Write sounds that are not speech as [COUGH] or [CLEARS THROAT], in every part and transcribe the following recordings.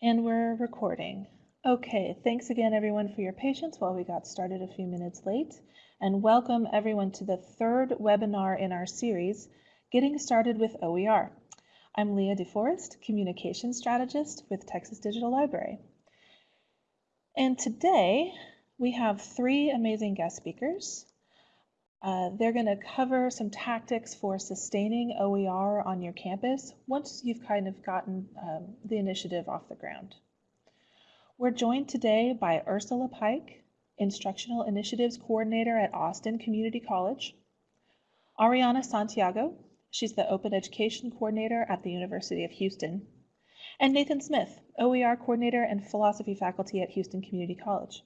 And we're recording. Okay, thanks again everyone for your patience while we got started a few minutes late. And welcome everyone to the third webinar in our series, Getting Started with OER. I'm Leah DeForest, Communication Strategist with Texas Digital Library. And today we have three amazing guest speakers. Uh, they're going to cover some tactics for sustaining OER on your campus once you've kind of gotten um, the initiative off the ground. We're joined today by Ursula Pike, Instructional Initiatives Coordinator at Austin Community College, Ariana Santiago, she's the Open Education Coordinator at the University of Houston, and Nathan Smith, OER Coordinator and Philosophy Faculty at Houston Community College.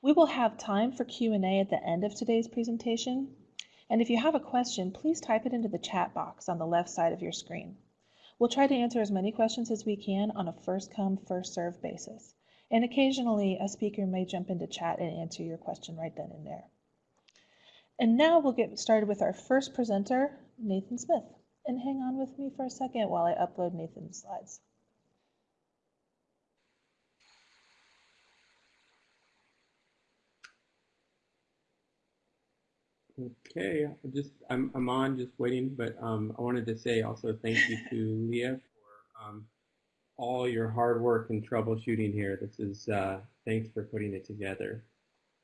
We will have time for Q&A at the end of today's presentation. And if you have a question, please type it into the chat box on the left side of your screen. We'll try to answer as many questions as we can on a first come, first served basis. And occasionally a speaker may jump into chat and answer your question right then and there. And now we'll get started with our first presenter, Nathan Smith. And hang on with me for a second while I upload Nathan's slides. Okay, I'm just I'm I'm on just waiting, but um, I wanted to say also thank you to [LAUGHS] Leah for um, all your hard work and troubleshooting here. This is uh, thanks for putting it together.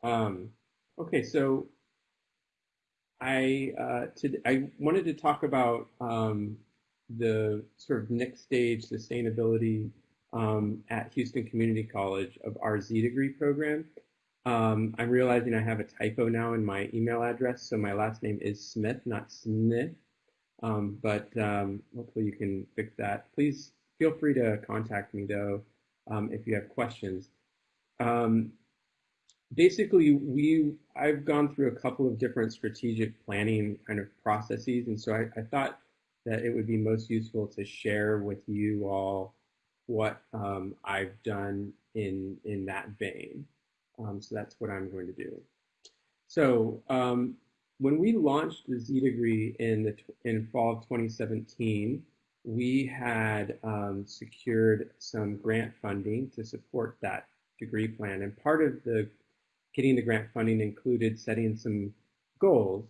Um, okay, so I uh, to, I wanted to talk about um, the sort of next stage sustainability um, at Houston Community College of our Z degree program. Um, I'm realizing I have a typo now in my email address, so my last name is Smith, not Smith. Um, but um, hopefully you can fix that. Please feel free to contact me though um, if you have questions. Um, basically, we I've gone through a couple of different strategic planning kind of processes, and so I, I thought that it would be most useful to share with you all what um, I've done in in that vein. Um, so that's what I'm going to do. So um, when we launched the Z degree in the in fall of 2017, we had um, secured some grant funding to support that degree plan. And part of the getting the grant funding included setting some goals.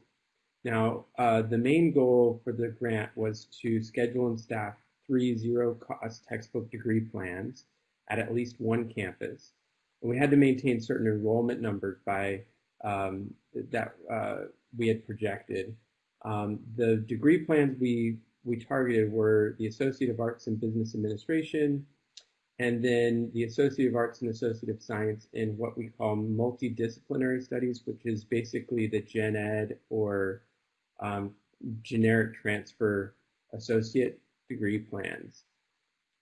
Now, uh, the main goal for the grant was to schedule and staff three zero cost textbook degree plans at at least one campus and we had to maintain certain enrollment numbers by um, that uh, we had projected. Um, the degree plans we we targeted were the Associate of Arts in Business Administration, and then the Associate of Arts and Associate of Science in what we call multidisciplinary studies, which is basically the gen ed or um, generic transfer associate degree plans.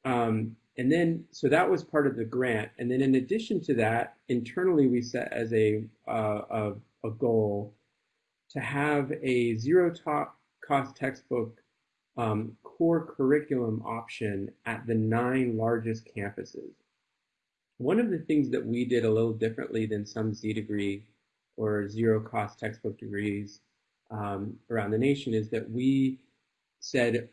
Um, and then, so that was part of the grant. And then in addition to that, internally we set as a, uh, a, a, goal to have a zero cost textbook um, core curriculum option at the nine largest campuses. One of the things that we did a little differently than some Z degree or zero cost textbook degrees um, around the nation is that we said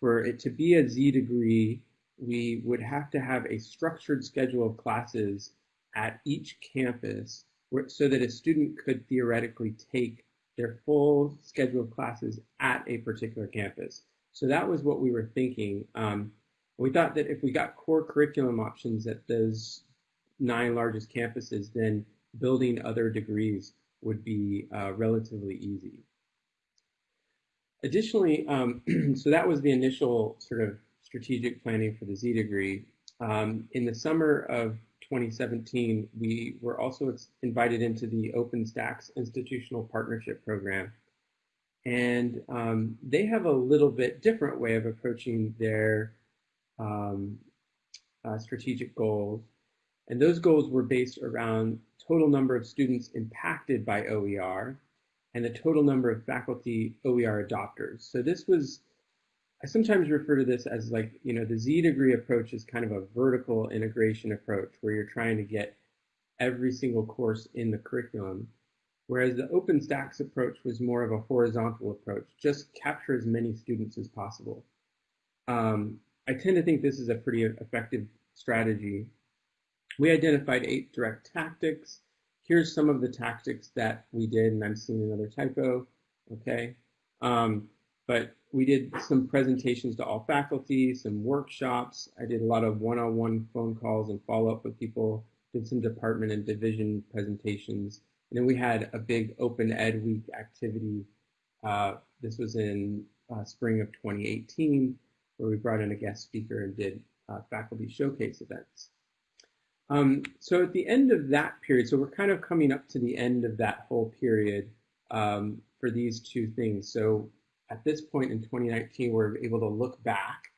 for it to be a Z degree, we would have to have a structured schedule of classes at each campus where, so that a student could theoretically take their full schedule of classes at a particular campus. So that was what we were thinking. Um, we thought that if we got core curriculum options at those nine largest campuses, then building other degrees would be uh, relatively easy. Additionally, um, [CLEARS THROAT] so that was the initial sort of strategic planning for the Z degree. Um, in the summer of 2017, we were also invited into the OpenStax Institutional Partnership Program. And um, they have a little bit different way of approaching their um, uh, strategic goals. And those goals were based around total number of students impacted by OER and the total number of faculty OER adopters. So this was I sometimes refer to this as like, you know, the Z degree approach is kind of a vertical integration approach where you're trying to get every single course in the curriculum. Whereas the OpenStax approach was more of a horizontal approach, just capture as many students as possible. Um, I tend to think this is a pretty effective strategy, we identified eight direct tactics. Here's some of the tactics that we did, and I'm seeing another typo, okay? Um, but we did some presentations to all faculty, some workshops. I did a lot of one-on-one -on -one phone calls and follow-up with people, did some department and division presentations. And then we had a big Open Ed Week activity. Uh, this was in uh, spring of 2018, where we brought in a guest speaker and did uh, faculty showcase events. Um, so at the end of that period, so we're kind of coming up to the end of that whole period um, for these two things. So at this point in 2019, we're able to look back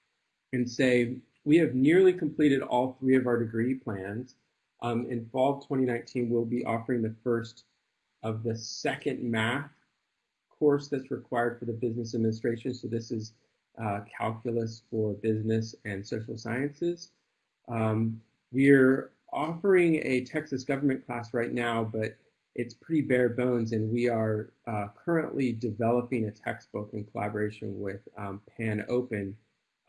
and say, we have nearly completed all three of our degree plans. Um, in fall 2019, we'll be offering the first of the second math course that's required for the business administration. So this is uh, calculus for business and social sciences. Um, we're offering a Texas government class right now, but it's pretty bare bones, and we are uh, currently developing a textbook in collaboration with um, PanOpen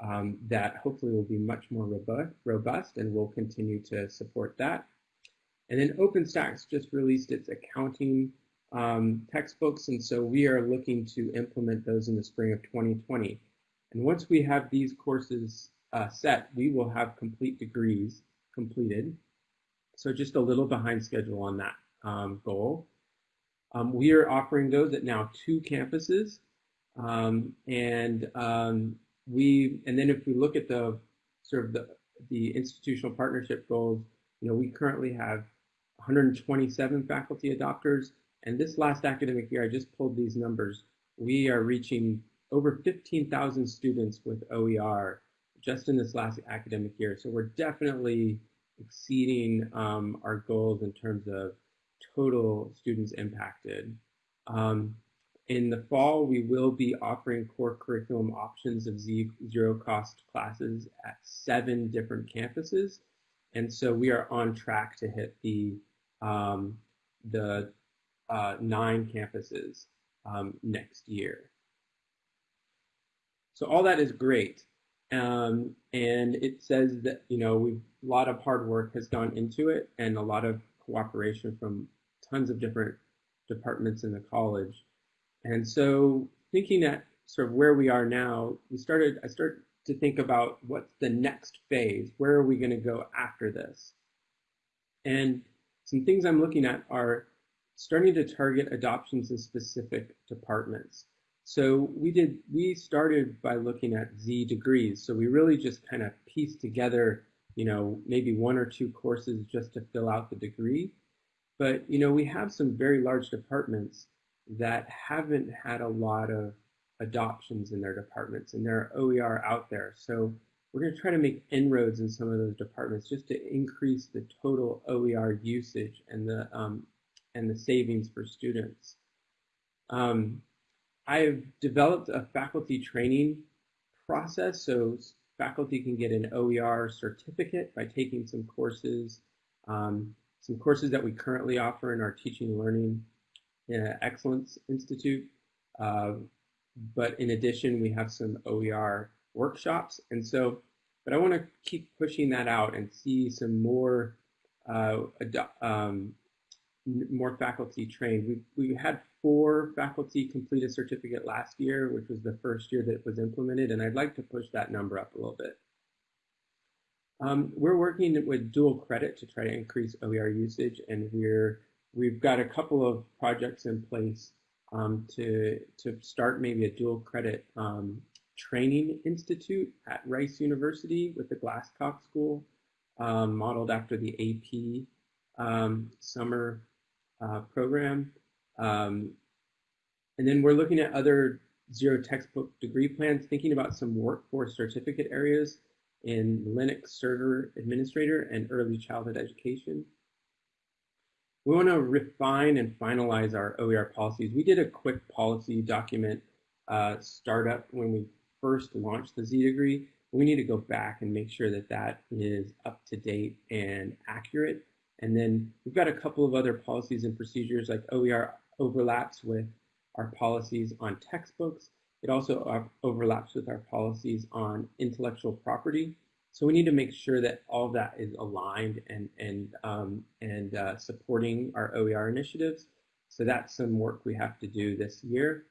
um, that hopefully will be much more robust, and we'll continue to support that. And then OpenStax just released its accounting um, textbooks, and so we are looking to implement those in the spring of 2020. And once we have these courses uh, set, we will have complete degrees completed. So just a little behind schedule on that um, goal. Um, we are offering those at now two campuses. Um, and um, we, and then if we look at the sort of the, the institutional partnership goals, you know, we currently have 127 faculty adopters. And this last academic year, I just pulled these numbers. We are reaching over 15,000 students with OER just in this last academic year. So we're definitely exceeding um, our goals in terms of total students impacted. Um, in the fall, we will be offering core curriculum options of zero cost classes at seven different campuses. And so we are on track to hit the, um, the uh, nine campuses um, next year. So all that is great. Um, and it says that, you know, a lot of hard work has gone into it and a lot of cooperation from tons of different departments in the college. And so thinking at sort of where we are now, we started, I started to think about what's the next phase? Where are we going to go after this? And some things I'm looking at are starting to target adoptions in specific departments. So we did, we started by looking at Z degrees. So we really just kind of pieced together, you know, maybe one or two courses just to fill out the degree. But, you know, we have some very large departments that haven't had a lot of adoptions in their departments and there are OER out there. So we're going to try to make inroads in some of those departments just to increase the total OER usage and the, um, and the savings for students. Um, I've developed a faculty training process so faculty can get an OER certificate by taking some courses, um, some courses that we currently offer in our Teaching Learning uh, Excellence Institute. Uh, but in addition, we have some OER workshops. And so, but I want to keep pushing that out and see some more uh, um, more faculty trained. We, we had four faculty complete a certificate last year, which was the first year that it was implemented, and I'd like to push that number up a little bit. Um, we're working with dual credit to try to increase OER usage, and we're we've got a couple of projects in place um, to to start maybe a dual credit um, training institute at Rice University with the Glasscock School, um, modeled after the AP um, summer uh, program. Um, and then we're looking at other zero textbook degree plans, thinking about some workforce certificate areas in Linux server administrator and early childhood education. We want to refine and finalize our OER policies. We did a quick policy document uh, startup when we first launched the Z degree. We need to go back and make sure that that is up to date and accurate. And then we've got a couple of other policies and procedures like OER overlaps with our policies on textbooks. It also overlaps with our policies on intellectual property. So we need to make sure that all that is aligned and and um, and uh, supporting our OER initiatives. So that's some work we have to do this year.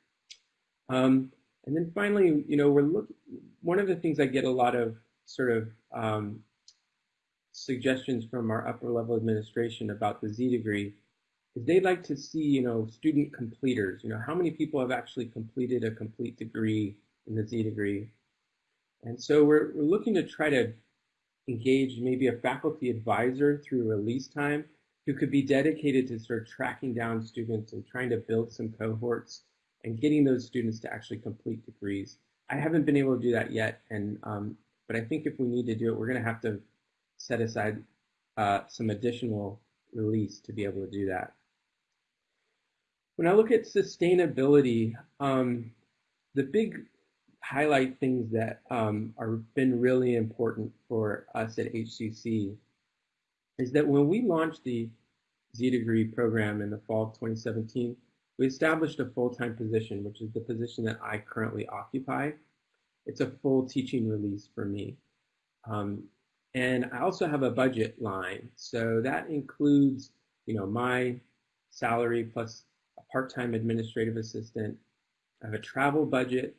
Um, and then finally, you know, we're look. One of the things I get a lot of sort of um, suggestions from our upper level administration about the Z degree is they'd like to see, you know, student completers. You know, how many people have actually completed a complete degree in the Z degree? And so we're, we're looking to try to engage maybe a faculty advisor through release time who could be dedicated to sort of tracking down students and trying to build some cohorts and getting those students to actually complete degrees. I haven't been able to do that yet, and um, but I think if we need to do it, we're going to have to set aside uh, some additional release to be able to do that. When I look at sustainability, um, the big highlight things that um, are been really important for us at HCC is that when we launched the Z degree program in the fall of 2017, we established a full-time position, which is the position that I currently occupy. It's a full teaching release for me. Um, and I also have a budget line. So that includes, you know, my salary plus a part-time administrative assistant. I have a travel budget,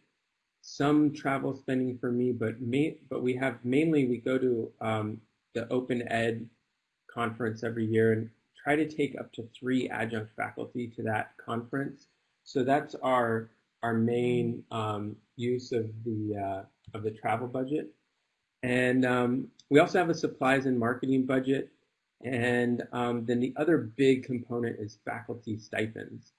some travel spending for me, but may, but we have mainly we go to um, the Open Ed conference every year and try to take up to three adjunct faculty to that conference. So that's our our main um, use of the uh, of the travel budget. And um, we also have a supplies and marketing budget. And um, then the other big component is faculty stipends.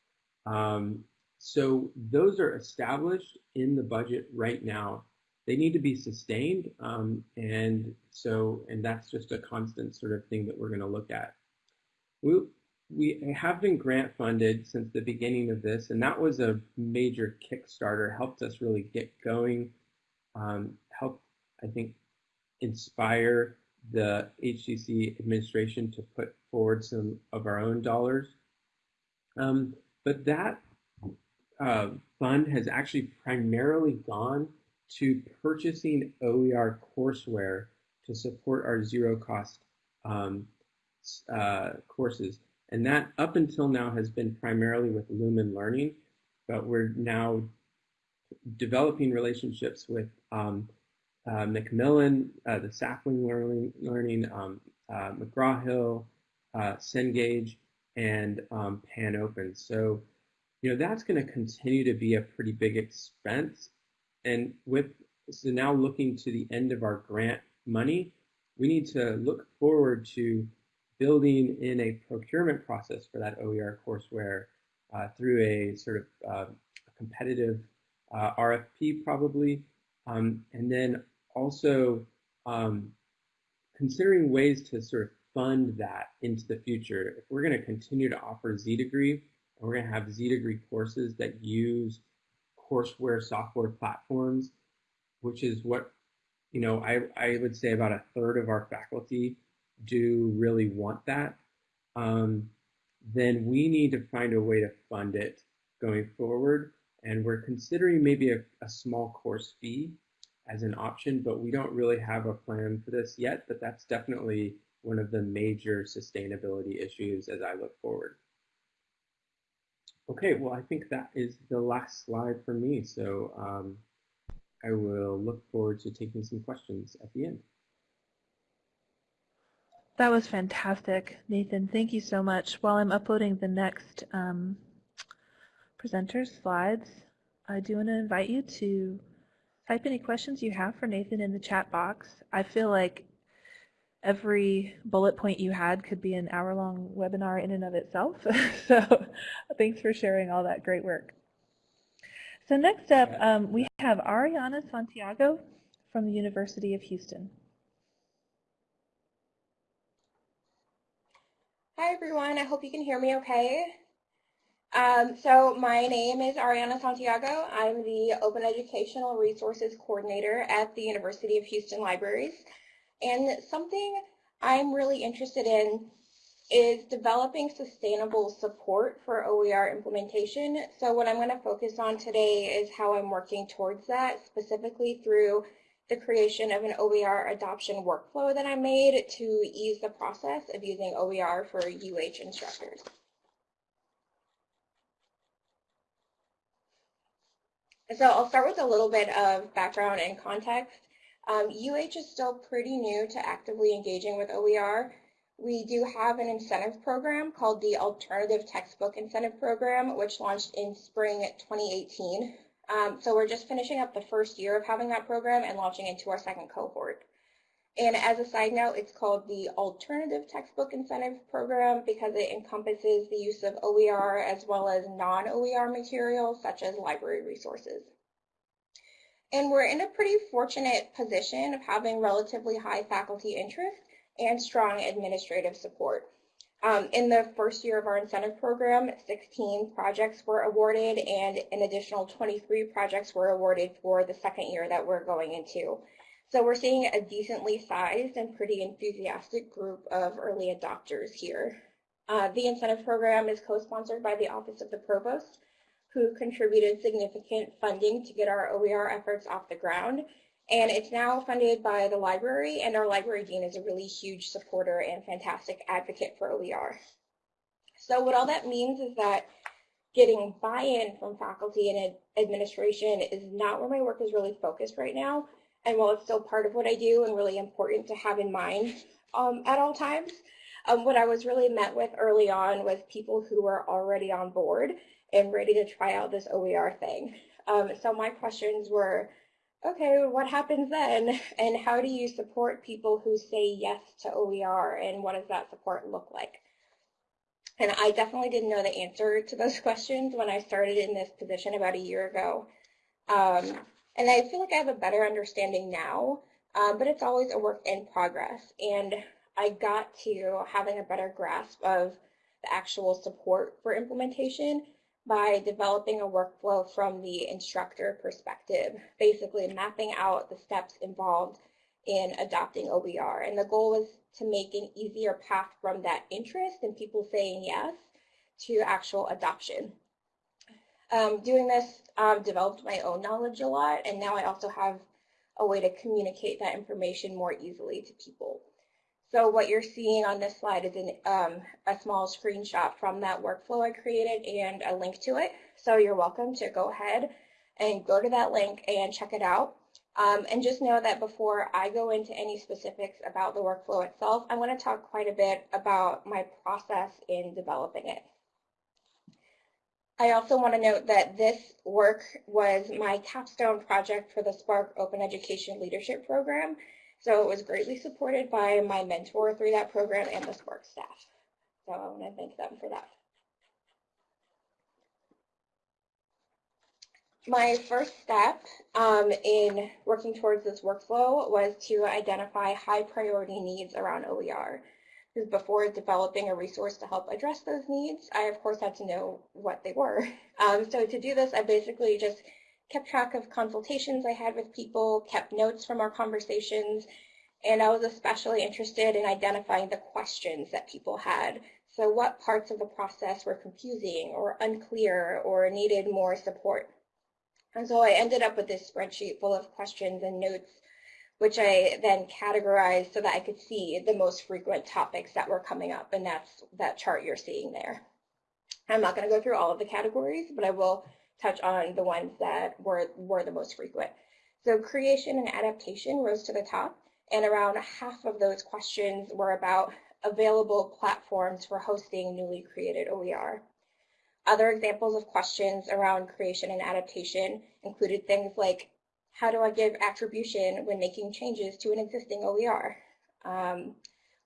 Um, so those are established in the budget right now. They need to be sustained. Um, and so, and that's just a constant sort of thing that we're going to look at. We, we have been grant funded since the beginning of this, and that was a major Kickstarter, helped us really get going, um, helped, I think, inspire the HCC administration to put forward some of our own dollars. Um, but that uh, fund has actually primarily gone to purchasing OER courseware to support our zero cost um, uh, courses. And that up until now has been primarily with Lumen Learning, but we're now developing relationships with um, uh, Macmillan, uh, the Sapling Learning, learning um, uh, McGraw-Hill, uh, Cengage, and um, PanOpen. So, you know, that's going to continue to be a pretty big expense. And with so now looking to the end of our grant money, we need to look forward to building in a procurement process for that OER courseware uh, through a sort of uh, competitive uh, RFP probably, um, and then also um, considering ways to sort of fund that into the future. If we're going to continue to offer Z degree, and we're going to have Z degree courses that use courseware software platforms, which is what you know I, I would say about a third of our faculty do really want that, um, then we need to find a way to fund it going forward. And we're considering maybe a, a small course fee as an option, but we don't really have a plan for this yet. But that's definitely one of the major sustainability issues as I look forward. Okay, well, I think that is the last slide for me. So um, I will look forward to taking some questions at the end. That was fantastic, Nathan. Thank you so much. While I'm uploading the next um, presenter's slides, I do want to invite you to type any questions you have for Nathan in the chat box. I feel like every bullet point you had could be an hour-long webinar in and of itself. [LAUGHS] so thanks for sharing all that great work. So next up, um, we have Ariana Santiago from the University of Houston. Hi everyone, I hope you can hear me okay. Um, so my name is Ariana Santiago. I'm the Open Educational Resources Coordinator at the University of Houston Libraries. And something I'm really interested in is developing sustainable support for OER implementation. So what I'm going to focus on today is how I'm working towards that, specifically through the creation of an OER adoption workflow that I made to ease the process of using OER for UH instructors. So I'll start with a little bit of background and context. Um, UH is still pretty new to actively engaging with OER. We do have an incentive program called the Alternative Textbook Incentive Program, which launched in spring 2018. Um, so we're just finishing up the first year of having that program and launching into our second cohort. And as a side note, it's called the Alternative Textbook Incentive Program because it encompasses the use of OER as well as non-OER materials such as library resources. And we're in a pretty fortunate position of having relatively high faculty interest and strong administrative support. Um, in the first year of our incentive program, 16 projects were awarded and an additional 23 projects were awarded for the second year that we're going into. So we're seeing a decently sized and pretty enthusiastic group of early adopters here. Uh, the incentive program is co-sponsored by the Office of the Provost, who contributed significant funding to get our OER efforts off the ground. And it's now funded by the library, and our library dean is a really huge supporter and fantastic advocate for OER. So what all that means is that getting buy-in from faculty and administration is not where my work is really focused right now. And while it's still part of what I do and really important to have in mind um, at all times, um, what I was really met with early on was people who were already on board and ready to try out this OER thing. Um, so my questions were, okay, what happens then? And how do you support people who say yes to OER and what does that support look like? And I definitely didn't know the answer to those [LAUGHS] questions when I started in this position about a year ago. Um, and I feel like I have a better understanding now, um, but it's always a work in progress. And I got to having a better grasp of the actual support for implementation by developing a workflow from the instructor perspective, basically mapping out the steps involved in adopting OER. And the goal was to make an easier path from that interest and people saying yes to actual adoption. Um, doing this um, developed my own knowledge a lot, and now I also have a way to communicate that information more easily to people. So what you're seeing on this slide is an, um, a small screenshot from that workflow I created and a link to it. So you're welcome to go ahead and go to that link and check it out. Um, and just know that before I go into any specifics about the workflow itself, I want to talk quite a bit about my process in developing it. I also want to note that this work was my capstone project for the SPARC Open Education Leadership Program. So it was greatly supported by my mentor through that program and the SPARC staff. So I want to thank them for that. My first step um, in working towards this workflow was to identify high priority needs around OER. Before developing a resource to help address those needs, I of course had to know what they were. [LAUGHS] Um, so to do this, I basically just kept track of consultations I had with people, kept notes from our conversations, and I was especially interested in identifying the questions that people had. So what parts of the process were confusing or unclear or needed more support? And so I ended up with this spreadsheet full of questions and notes which I then categorized so that I could see the most frequent topics that were coming up, and that's that chart you're seeing there. I'm not going to go through all of the categories, but I will touch on the ones that were, were the most frequent. So creation and adaptation rose to the top, and around half of those questions were about available platforms for hosting newly created OER. Other examples of questions around creation and adaptation included things like how do I give attribution when making changes to an existing OER? Um,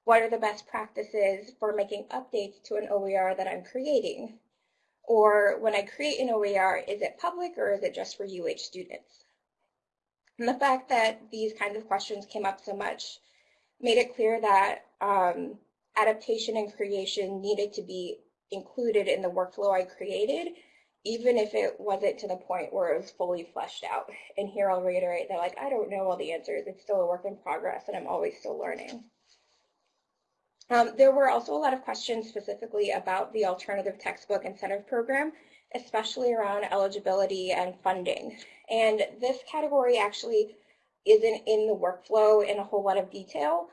what are the best practices for making updates to an OER that I'm creating? Or when I create an OER, is it public or is it just for UH students? And the fact that these kinds of questions came up so much made it clear that um, adaptation and creation needed to be included in the workflow I created even if it wasn't to the point where it was fully fleshed out. And here I'll reiterate that like I don't know all the answers. It's still a work in progress and I'm always still learning. Um, there were also a lot of questions specifically about the alternative textbook incentive program, especially around eligibility and funding. And this category actually isn't in the workflow in a whole lot of detail,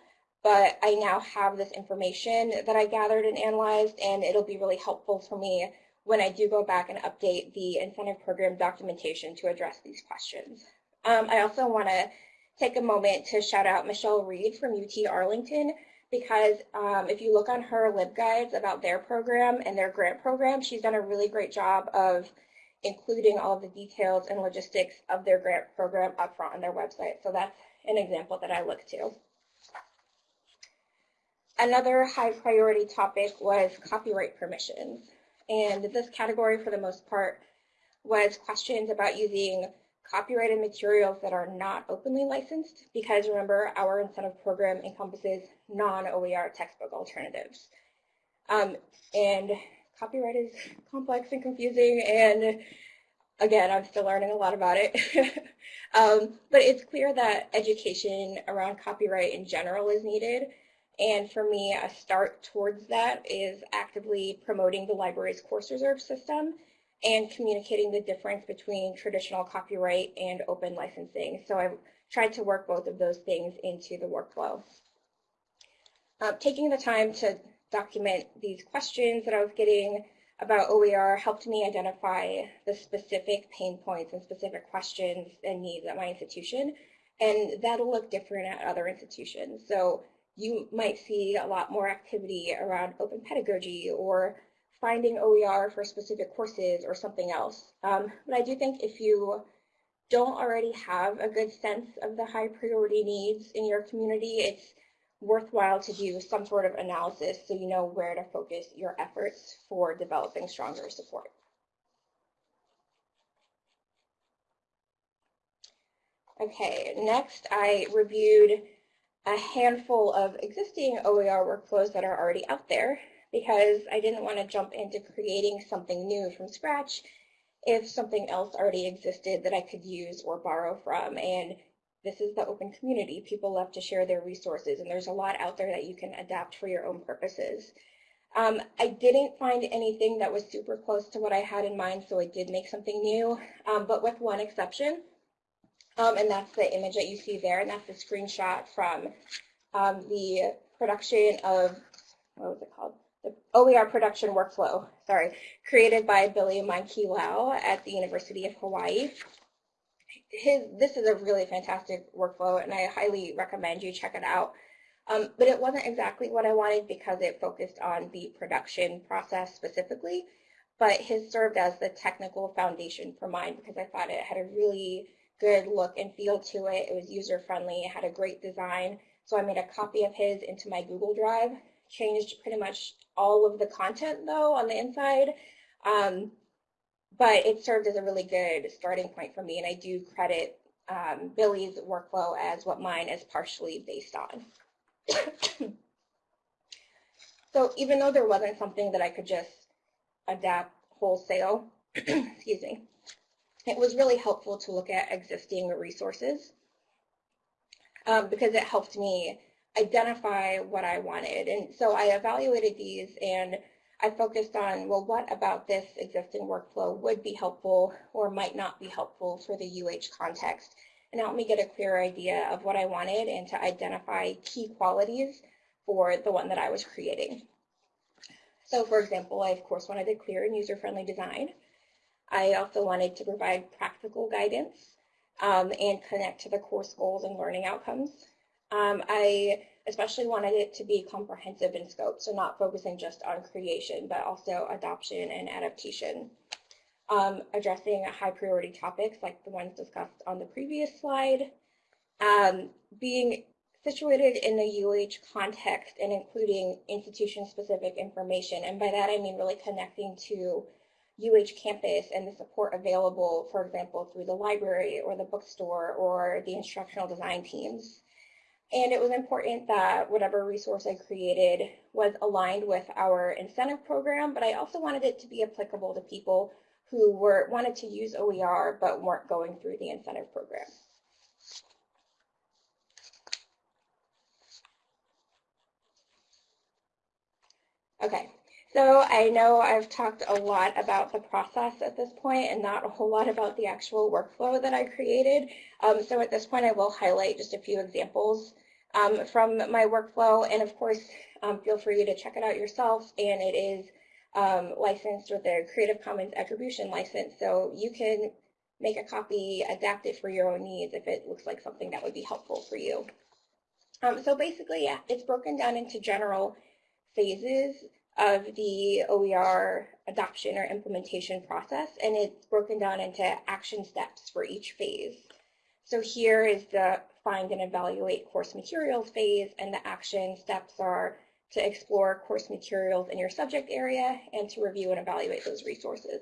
but I now have this information that I gathered and analyzed, and it'll be really helpful for me when I do go back and update the incentive program documentation to address these questions. Um, I also want to take a moment to shout out Michelle Reed from UT Arlington because um, if you look on her LibGuides about their program and their grant program, she's done a really great job of including all the details and logistics of their grant program up front on their website. So that's an example that I look to. Another high priority topic was copyright permissions. And this category, for the most part, was questions about using copyrighted materials that are not openly licensed because remember our incentive program encompasses non-OER textbook alternatives. Um, and copyright is complex and confusing and again I'm still learning a lot about it. [LAUGHS] um, but it's clear that education around copyright in general is needed and for me a start towards that is actively promoting the library's course reserve system and communicating the difference between traditional copyright and open licensing. So I've tried to work both of those things into the workflow. Uh, taking the time to document these questions that I was getting about OER helped me identify the specific pain points and specific questions and needs at my institution. And that'll look different at other institutions. So you might see a lot more activity around open pedagogy or finding OER for specific courses or something else. Um, but I do think if you don't already have a good sense of the high priority needs in your community, it's worthwhile to do some sort of analysis so you know where to focus your efforts for developing stronger support. Okay, next I reviewed a handful of existing OER workflows that are already out there because I didn't want to jump into creating something new from scratch if something else already existed that I could use or borrow from. And this is the open community. People love to share their resources, and there's a lot out there that you can adapt for your own purposes. Um, I didn't find anything that was super close to what I had in mind, so I did make something new, um, but with one exception, um, and that's the image that you see there, and that's the screenshot from um, the production of, what was it called? The OER production workflow, sorry, created by Billy Lau at the University of Hawaii his this is a really fantastic workflow and I highly recommend you check it out. Um, but it wasn't exactly what I wanted because it focused on the production process specifically, but his served as the technical foundation for mine because I thought it had a really good look and feel to it. It was user friendly, it had a great design. So I made a copy of his into my Google Drive, changed pretty much all of the content though on the inside. Um, but it served as a really good starting point for me, and I do credit um, Billy's workflow as what mine is partially based on. [COUGHS] so even though there wasn't something that I could just adapt wholesale, [COUGHS] excuse me, it was really helpful to look at existing resources um, because it helped me identify what I wanted. And so I evaluated these and I focused on, well, what about this existing workflow would be helpful or might not be helpful for the UH context and help me get a clear idea of what I wanted and to identify key qualities for the one that I was creating. So for example, I of course wanted a clear and user-friendly design. I also wanted to provide practical guidance um, and connect to the course goals and learning outcomes. Um, I especially wanted it to be comprehensive in scope, so not focusing just on creation, but also adoption and adaptation. Um, addressing high priority topics like the ones discussed on the previous slide, um, being situated in the UH context and including institution-specific information. And by that, I mean really connecting to UH campus and the support available, for example, through the library or the bookstore or the instructional design teams. And it was important that whatever resource I created was aligned with our incentive program, but I also wanted it to be applicable to people who were wanted to use OER but weren't going through the incentive program. Okay, So I know I've talked a lot about the process at this point and not a whole lot about the actual workflow that I created. Um, so at this point, I will highlight just a few examples um, from my workflow. And of course, um, feel free to check it out yourself. And it is um, licensed with a Creative Commons attribution license. So you can make a copy, adapt it for your own needs if it looks like something that would be helpful for you. Um, so basically, yeah, it's broken down into general phases of the OER adoption or implementation process, and it's broken down into action steps for each phase. So here is the find and evaluate course materials phase, and the action steps are to explore course materials in your subject area and to review and evaluate those resources.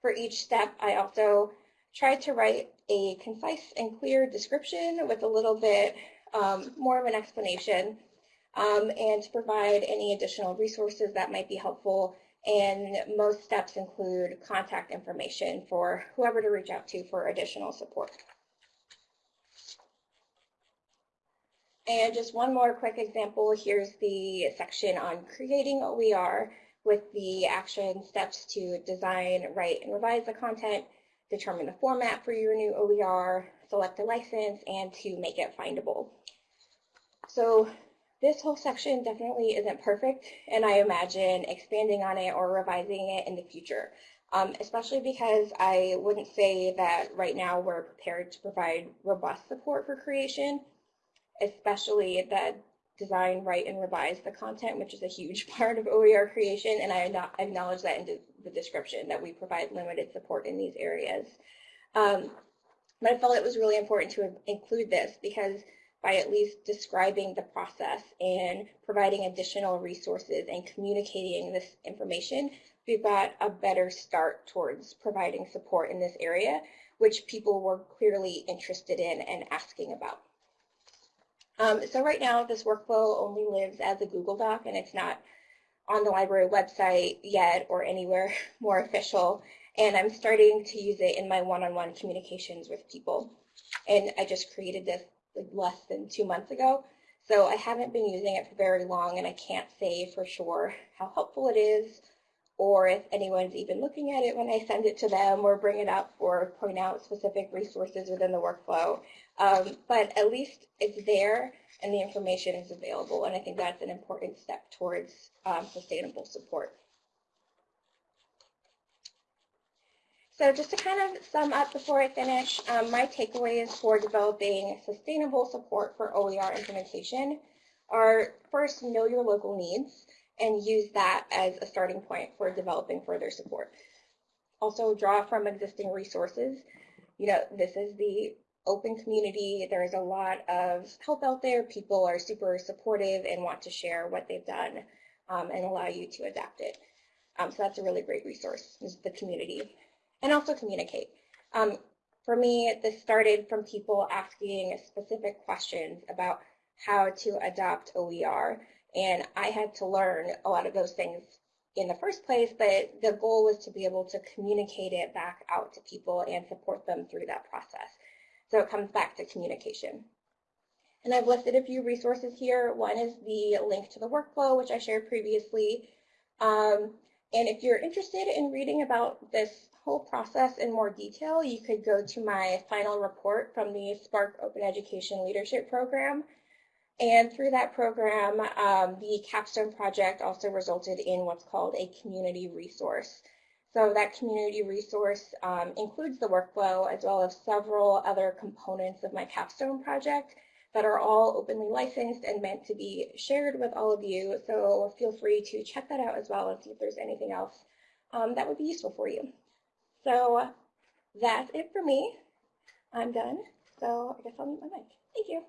For each step, I also tried to write a concise and clear description with a little bit um, more of an explanation um, and to provide any additional resources that might be helpful. And most steps include contact information for whoever to reach out to for additional support. And just one more quick example, here's the section on creating OER with the action steps to design, write, and revise the content, determine the format for your new OER, select a license, and to make it findable. So this whole section definitely isn't perfect, and I imagine expanding on it or revising it in the future, um, especially because I wouldn't say that right now we're prepared to provide robust support for creation especially the design, write, and revise the content, which is a huge [LAUGHS] part of OER creation, and I acknowledge that in the description that we provide limited support in these areas. Um, but I felt it was really important to include this because by at least describing the process and providing additional resources and communicating this information, we've got a better start towards providing support in this area, which people were clearly interested in and asking about. Um, so right now, this workflow only lives as a Google Doc, and it's not on the library website yet or anywhere [LAUGHS] more official. And I'm starting to use it in my one-on-one -on -one communications with people. And I just created this less than two months ago. So I haven't been using it for very long, and I can't say for sure how helpful it is or if anyone's even looking at it when I send it to them or bring it up or point out specific resources within the workflow. Um, but at least it's there and the information is available. And I think that's an important step towards um, sustainable support. So just to kind of sum up before I finish, um, my takeaways for developing sustainable support for OER implementation are first, know your local needs and use that as a starting point for developing further support. Also draw from existing resources. You know, this is the open community. There's a lot of help out there. People are super supportive and want to share what they've done um, and allow you to adapt it. Um, so that's a really great resource, is the community. And also communicate. Um, for me, this started from people asking specific questions about how to adopt OER. And I had to learn a lot of those things in the first place, but the goal was to be able to communicate it back out to people and support them through that process. So it comes back to communication. And I've listed a few resources here. One is the link to the workflow, which I shared previously. Um, and if you're interested in reading about this whole process in more detail, you could go to my final report from the SPARC Open Education Leadership Program. And through that program, um, the capstone project also resulted in what's called a community resource. So that community resource um, includes the workflow as well as several other components of my capstone project that are all openly licensed and meant to be shared with all of you. So feel free to check that out as well and see if there's anything else um, that would be useful for you. So that's it for me. I'm done. So I guess I'll mute my mic. Thank you.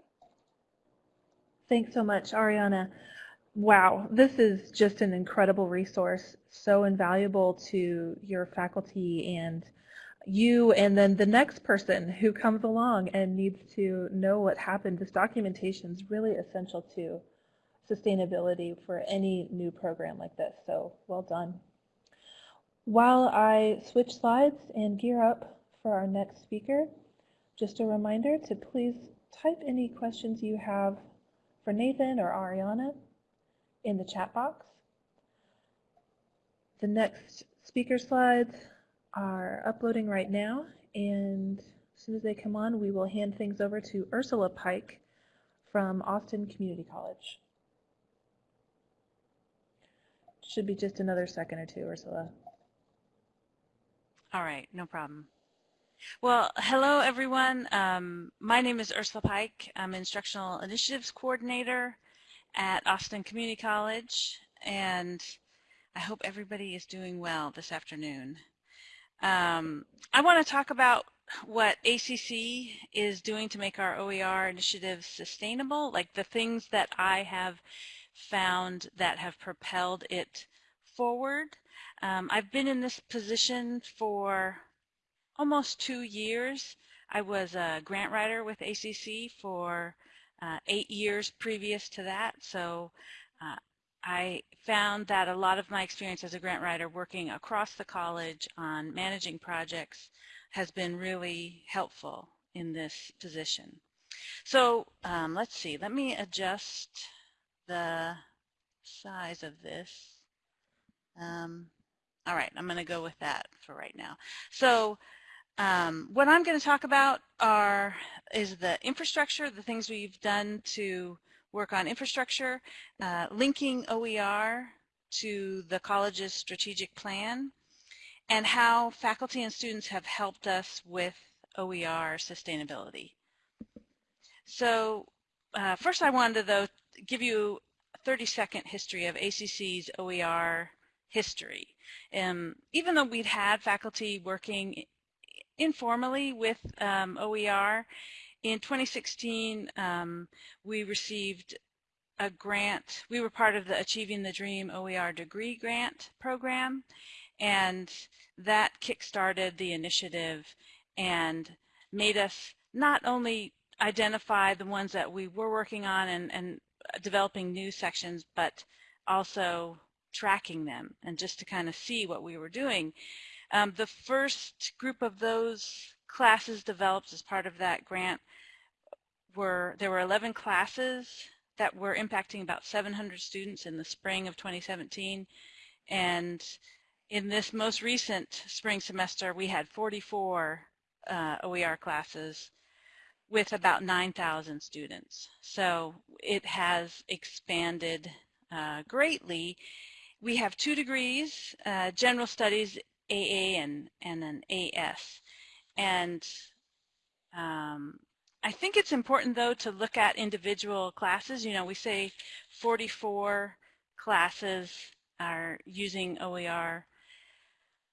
Thanks so much, Ariana. Wow, this is just an incredible resource, so invaluable to your faculty and you and then the next person who comes along and needs to know what happened. This documentation is really essential to sustainability for any new program like this, so well done. While I switch slides and gear up for our next speaker, just a reminder to please type any questions you have for Nathan or Ariana in the chat box. The next speaker slides are uploading right now, and as soon as they come on, we will hand things over to Ursula Pike from Austin Community College. Should be just another second or two, Ursula. All right, no problem. Well, hello everyone. Um, my name is Ursula Pike. I'm Instructional Initiatives Coordinator at Austin Community College, and I hope everybody is doing well this afternoon. Um, I want to talk about what ACC is doing to make our OER initiatives sustainable, like the things that I have found that have propelled it forward. Um, I've been in this position for almost two years. I was a grant writer with ACC for uh, eight years previous to that, so uh, I found that a lot of my experience as a grant writer working across the college on managing projects has been really helpful in this position. So um, let's see, let me adjust the size of this. Um, all right, I'm going to go with that for right now. So um, what I'm going to talk about are is the infrastructure, the things we've done to work on infrastructure, uh, linking OER to the college's strategic plan, and how faculty and students have helped us with OER sustainability. So uh, first I wanted to though give you a 30 second history of ACC's OER history. Um, even though we'd had faculty working informally with um, OER, in 2016 um, we received a grant. We were part of the Achieving the Dream OER degree grant program and that kick-started the initiative and made us not only identify the ones that we were working on and, and developing new sections, but also tracking them and just to kind of see what we were doing. Um, the first group of those classes developed as part of that grant were, there were 11 classes that were impacting about 700 students in the spring of 2017. And in this most recent spring semester, we had 44 uh, OER classes with about 9,000 students. So it has expanded uh, greatly. We have two degrees, uh, General Studies AA and, and an AS. And um, I think it's important, though, to look at individual classes. You know, we say 44 classes are using OER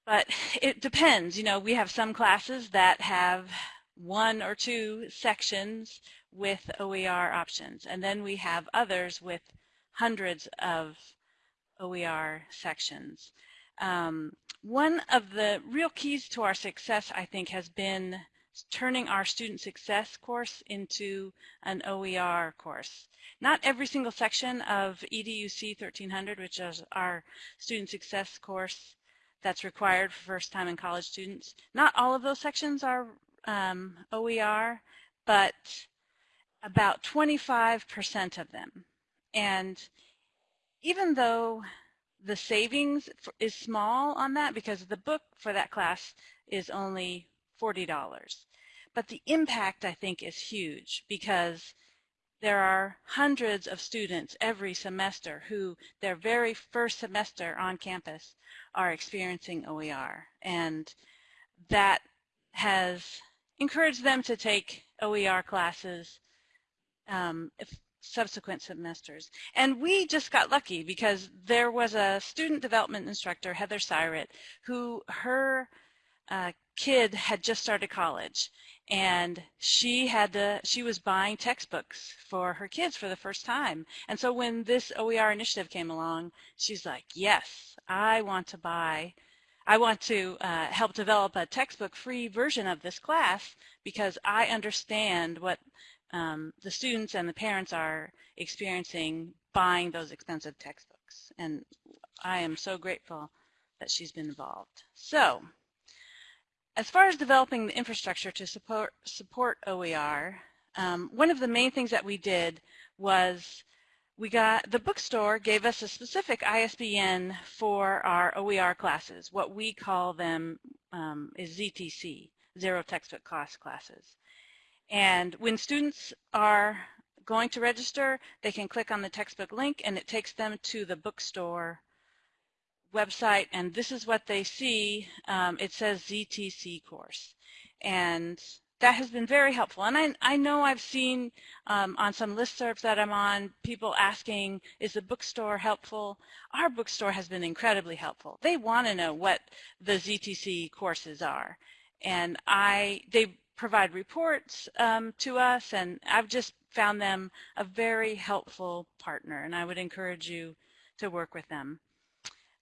but it depends. You know, we have some classes that have one or two sections with OER options, and then we have others with hundreds of OER sections. Um, one of the real keys to our success, I think, has been turning our student success course into an OER course. Not every single section of EDUC 1300, which is our student success course, that's required for first-time and college students. Not all of those sections are um, OER, but about 25% of them. And even though the savings is small on that because the book for that class is only $40. But the impact, I think, is huge because there are hundreds of students every semester who their very first semester on campus are experiencing OER and that has encouraged them to take OER classes um, subsequent semesters. And we just got lucky because there was a student development instructor, Heather Syrett, who her uh, kid had just started college and she had to she was buying textbooks for her kids for the first time and so when this OER initiative came along she's like yes I want to buy I want to uh, help develop a textbook free version of this class because I understand what um, the students and the parents are experiencing buying those expensive textbooks and I am so grateful that she's been involved so as far as developing the infrastructure to support, support OER, um, one of the main things that we did was we got the bookstore gave us a specific ISBN for our OER classes. What we call them um, is ZTC, Zero Textbook Cost classes. And when students are going to register, they can click on the textbook link and it takes them to the bookstore website and this is what they see. Um, it says ZTC course. And that has been very helpful. And I, I know I've seen um, on some listservs that I'm on people asking, is the bookstore helpful? Our bookstore has been incredibly helpful. They want to know what the ZTC courses are. And I, they provide reports um, to us, and I've just found them a very helpful partner, and I would encourage you to work with them.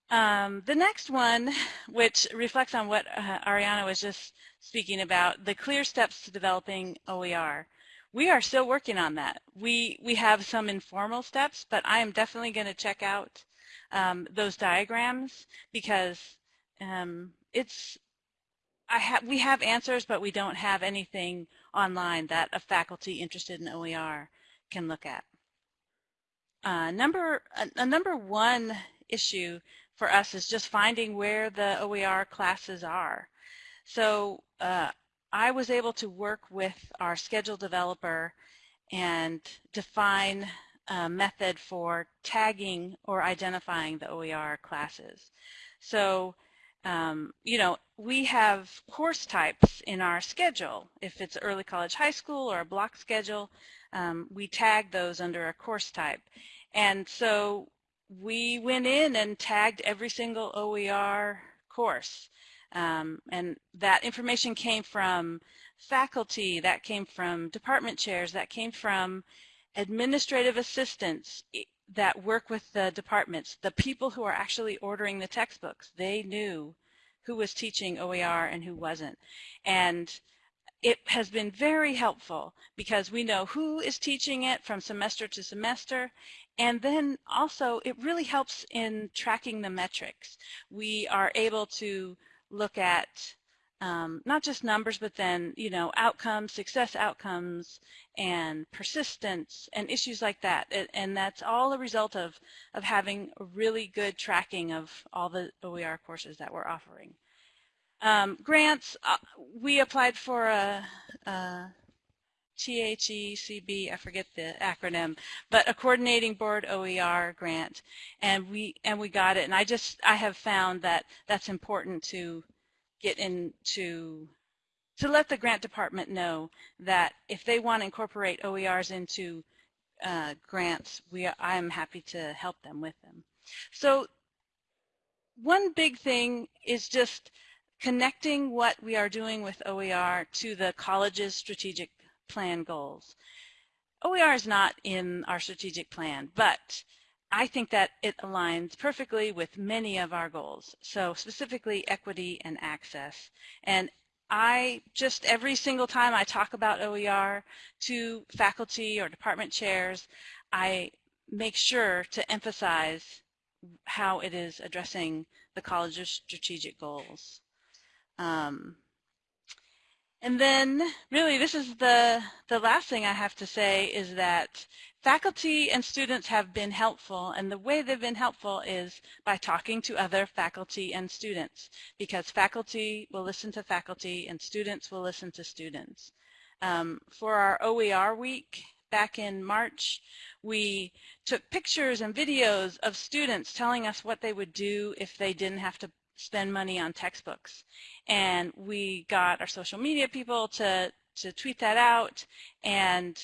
Um, the next one, [LAUGHS] which reflects on what uh, Ariana was just speaking about, the clear steps to developing OER. We are still working on that. We, we have some informal steps, but I am definitely going to check out um, those diagrams because um, it's Have we have answers, but we don't have anything online that a faculty interested in OER can look at. Uh, number a, a number one issue for us is just finding where the OER classes are. So uh, I was able to work with our schedule developer and define a method for tagging or identifying the OER classes. So, um, you know, we have course types in our schedule. If it's early college high school or a block schedule, um, we tag those under a course type. And so we went in and tagged every single OER course. Um, and that information came from faculty, that came from department chairs, that came from administrative assistants that work with the departments, the people who are actually ordering the textbooks. They knew who was teaching OER and who wasn't. And it has been very helpful because we know who is teaching it from semester to semester and then also it really helps in tracking the metrics. We are able to look at um, not just numbers, but then, you know, outcomes, success outcomes, and persistence, and issues like that. And that's all a result of, of having really good tracking of all the OER courses that we're offering. Um, grants, uh, we applied for a, a THECB, I forget the acronym, but a coordinating board OER grant, and we and we got it. And I just I have found that that's important to get into to let the grant department know that if they want to incorporate OERs into uh, grants, we I am happy to help them with them. So one big thing is just connecting what we are doing with OER to the college's strategic plan goals. OER is not in our strategic plan, but I think that it aligns perfectly with many of our goals. So specifically equity and access. And I just every single time I talk about OER to faculty or department chairs, I make sure to emphasize how it is addressing the college's strategic goals. Um, and then really this is the, the last thing I have to say is that faculty and students have been helpful and the way they've been helpful is by talking to other faculty and students because faculty will listen to faculty and students will listen to students. Um, for our OER week back in March, we took pictures and videos of students telling us what they would do if they didn't have to spend money on textbooks. And we got our social media people to, to tweet that out and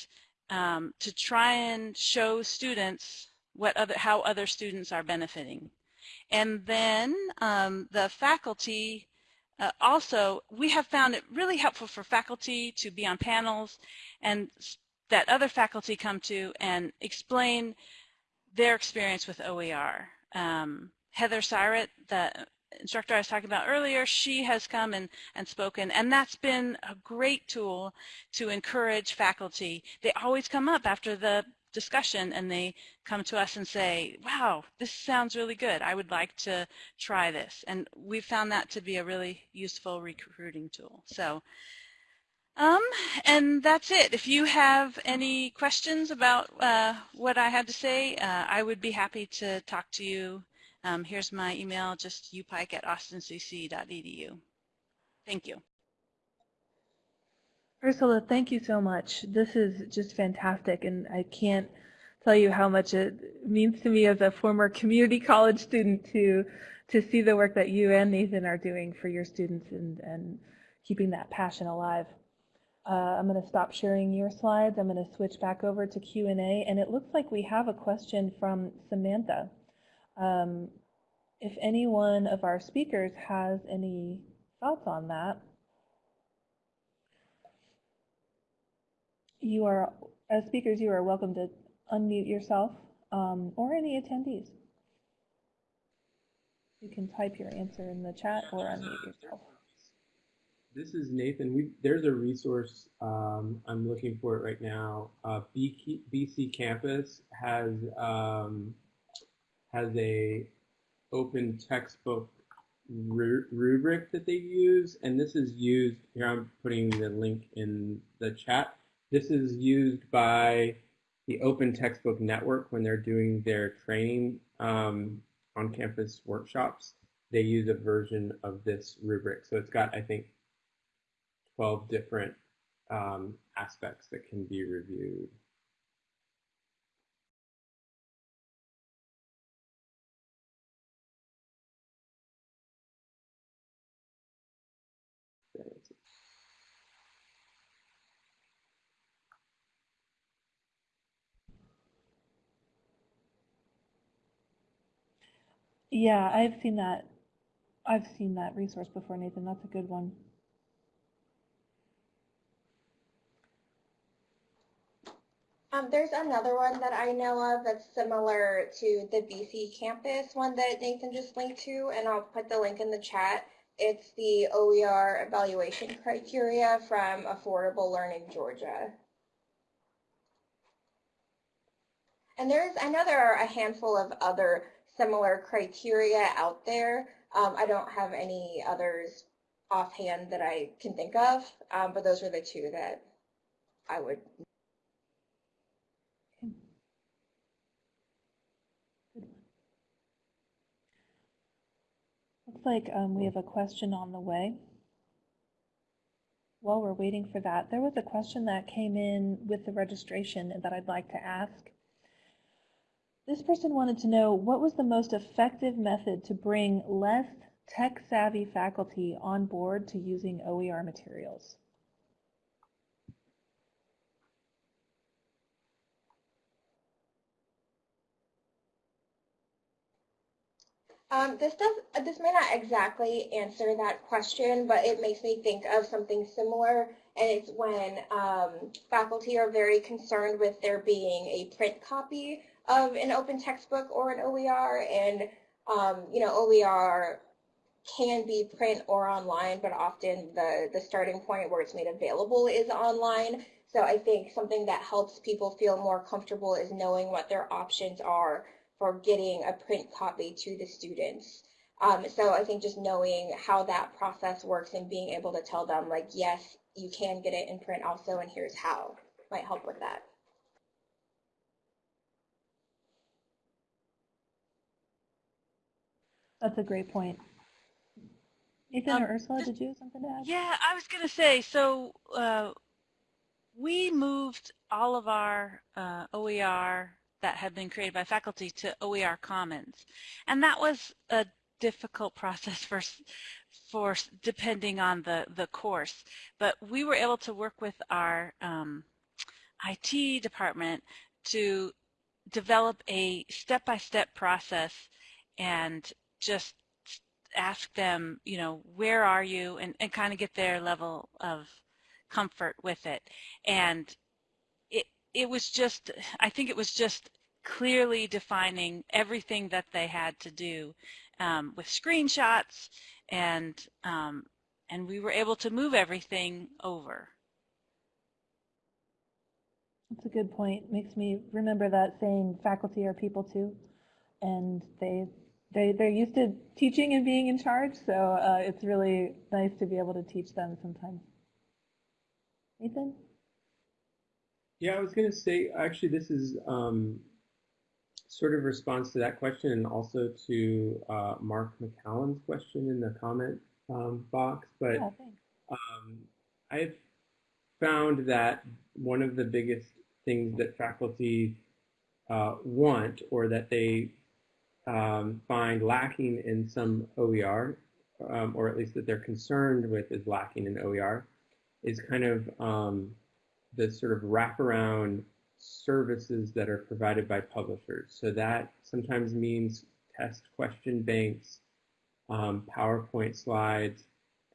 um, to try and show students what other, how other students are benefiting. And then um, the faculty uh, also, we have found it really helpful for faculty to be on panels and that other faculty come to and explain their experience with OER. Um, Heather Syret, the instructor I was talking about earlier, she has come and, and spoken, and that's been a great tool to encourage faculty. They always come up after the discussion and they come to us and say, wow, this sounds really good. I would like to try this. And we found that to be a really useful recruiting tool. So Um, and that's it. If you have any questions about uh, what I had to say, uh, I would be happy to talk to you. Um, here's my email, just upike at austincc.edu. Thank you. Ursula, thank you so much. This is just fantastic, and I can't tell you how much it means to me as a former community college student to to see the work that you and Nathan are doing for your students and, and keeping that passion alive. Uh, I'm going to stop sharing your slides. I'm going to switch back over to Q&A, and it looks like we have a question from Samantha. Um, if any one of our speakers has any thoughts on that, you are, as speakers, you are welcome to unmute yourself um, or any attendees. You can type your answer in the chat or unmute yourself. This is Nathan. We, there's a resource, um, I'm looking for it right now. Uh, BC Campus has, um, has a open textbook ru rubric that they use, and this is used, here I'm putting the link in the chat. This is used by the Open Textbook Network when they're doing their training um, on campus workshops. They use a version of this rubric. So it's got, I think, 12 different um, aspects that can be reviewed. Yeah, I've seen that. I've seen that resource before, Nathan. That's a good one. Um, there's another one that I know of that's similar to the BC campus one that Nathan just linked to, and I'll put the link in the chat. It's the OER evaluation criteria from Affordable Learning Georgia. And there's, I know there are a handful of other similar criteria out there. Um, I don't have any others offhand that I can think of, um, but those are the two that I would Looks like um, we have a question on the way. While we're waiting for that, there was a question that came in with the registration that I'd like to ask. This person wanted to know what was the most effective method to bring less tech-savvy faculty on board to using OER materials? Um, this does this may not exactly answer that question, but it makes me think of something similar, and it's when um, faculty are very concerned with there being a print copy of an open textbook or an OER, and um, you know OER can be print or online, but often the the starting point where it's made available is online. So I think something that helps people feel more comfortable is knowing what their options are for getting a print copy to the students. Um, so I think just knowing how that process works and being able to tell them like, yes, you can get it in print also, and here's how might help with that. That's a great point. Ethan um, or Ursula, did you have something to add? Yeah, I was going to say, so uh, we moved all of our uh, OER that had been created by faculty to OER Commons. And that was a difficult process for, for depending on the, the course. But we were able to work with our um, IT department to develop a step-by-step -step process and just ask them, you know, where are you and, and kind of get their level of comfort with it. And it it was just, I think it was just clearly defining everything that they had to do um, with screenshots and um, and we were able to move everything over. That's a good point. Makes me remember that saying, faculty are people too. And they, they, they're used to teaching and being in charge, so uh, it's really nice to be able to teach them sometimes. Nathan? Yeah, I was going to say, actually, this is um, sort of response to that question and also to uh, Mark McCallan's question in the comment um, box. But Yeah, um, I've found that one of the biggest things that faculty uh, want or that they um, find lacking in some OER, um, or at least that they're concerned with is lacking in OER, is kind of um, the sort of wraparound services that are provided by publishers. So that sometimes means test question banks, um, PowerPoint slides,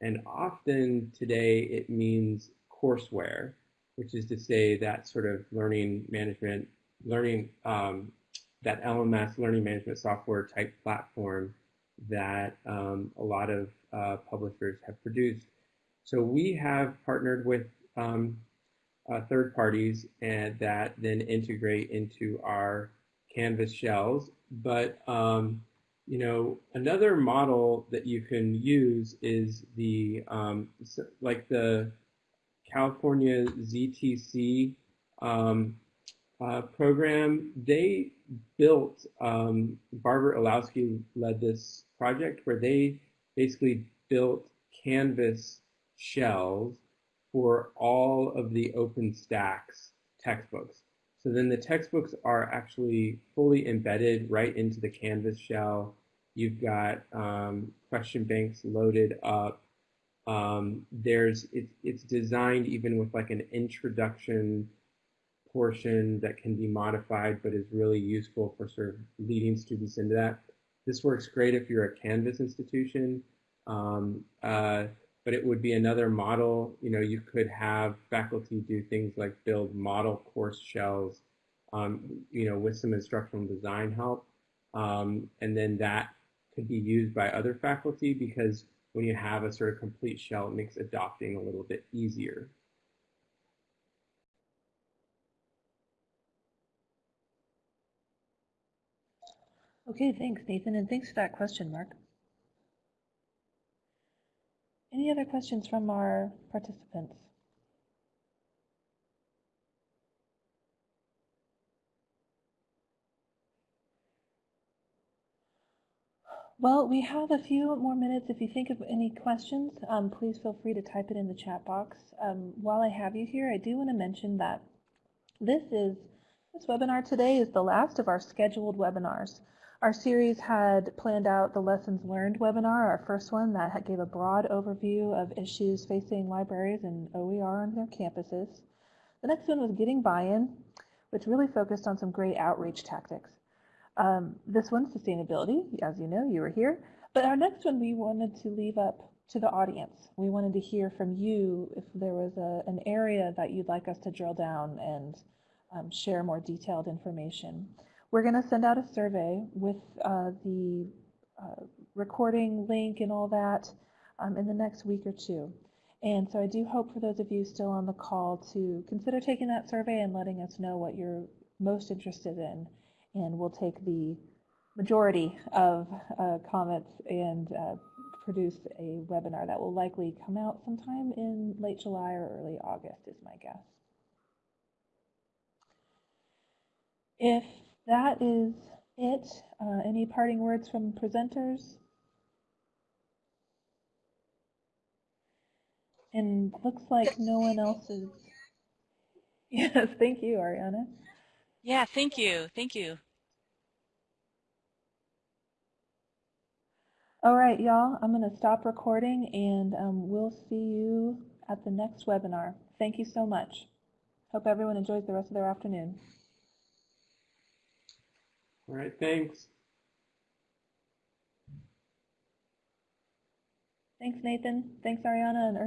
and often today it means courseware, which is to say that sort of learning management, learning um, that LMS learning management software type platform that um, a lot of uh, publishers have produced. So we have partnered with um, uh, third parties and that then integrate into our Canvas shells. But um, you know, another model that you can use is the um, like the California ZTC um, uh, program. They built um, Barbara Illowsky led this project where they basically built Canvas shells for all of the OpenStax textbooks. So then the textbooks are actually fully embedded right into the Canvas shell. You've got um, question banks loaded up. Um, there's it's it's designed even with like an introduction portion that can be modified, but is really useful for sort of leading students into that. This works great if you're a Canvas institution. Um, uh, but it would be another model. You know, you could have faculty do things like build model course shells, um, you know, with some instructional design help. Um, and then that could be used by other faculty because when you have a sort of complete shell, it makes adopting a little bit easier. Okay, thanks, Nathan, and thanks for that question, Mark. Any other questions from our participants? Well, we have a few more minutes. If you think of any questions, um, please feel free to type it in the chat box. Um, while I have you here, I do want to mention that this is this webinar today is the last of our scheduled webinars. Our series had planned out the lessons learned webinar, our first one that gave a broad overview of issues facing libraries and OER on their campuses. The next one was getting buy-in, which really focused on some great outreach tactics. Um, this one, sustainability, as you know, you were here. But our next one we wanted to leave up to the audience. We wanted to hear from you if there was a, an area that you'd like us to drill down and um, share more detailed information. We're going to send out a survey with uh, the uh, recording link and all that um, in the next week or two. And so I do hope for those of you still on the call to consider taking that survey and letting us know what you're most interested in. And we'll take the majority of uh, comments and uh, produce a webinar that will likely come out sometime in late July or early August is my guess. If that is it. Uh, any parting words from presenters? And looks like no one else is. [LAUGHS] Yes, thank you, Ariana. Yeah, thank you. Thank you. All right, y'all, I'm going to stop recording and um, we'll see you at the next webinar. Thank you so much. Hope everyone enjoys the rest of their afternoon. All right, thanks. Thanks, Nathan. Thanks, Ariana and